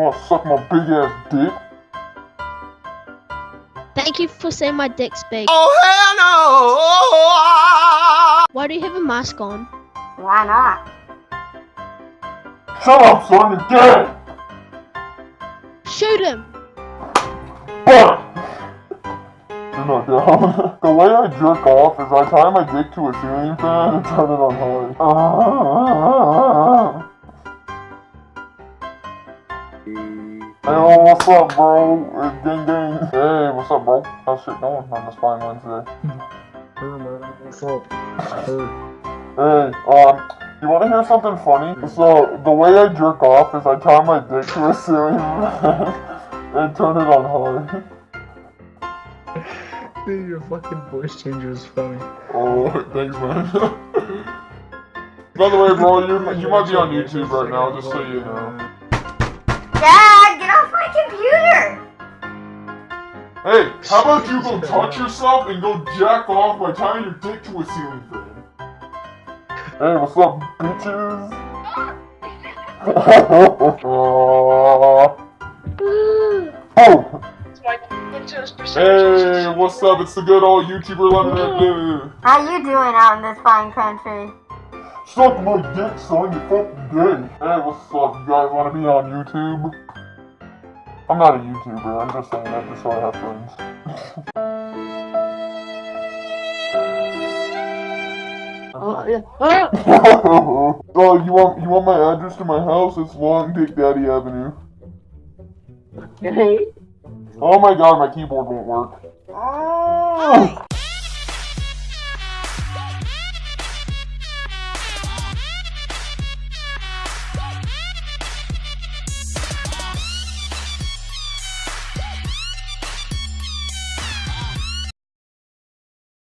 Wanna suck my big ass dick? Thank you for saying my dick's big. Oh hell no! Why do you have a mask on? Why not? Shut up, son, you're dead! Shoot him! Fuck! You're not down. the way I jerk off is I tie my dick to a ceiling fan and turn it on high. Hey, oh, what's up, bro? It's Gang, gang. Hey, what's up, bro? How's shit going on this fine Wednesday? What's up? Hey, um, you wanna hear something funny? So, the way I jerk off is I tie my dick to a ceiling and turn it on high. Dude, your fucking voice changer is funny. Oh, thanks, man. By the way, bro, you you might be on YouTube right now, just so you know. Dad, Hey, how about you go touch yourself and go jack off by tying your dick to a ceiling fan? Hey, what's up, bitches? oh! Hey, what's up? It's the good old YouTuber Lemon How you doing out in this fine country? Suck my dick, son, you fucking gay. Hey, what's up? You guys want to be on YouTube? I'm not a YouTuber, I'm just saying that just so I have friends. Oh, yeah. Ah! oh, you want you want my address to my house? It's Long Dick Daddy Avenue. Oh my god, my keyboard won't work.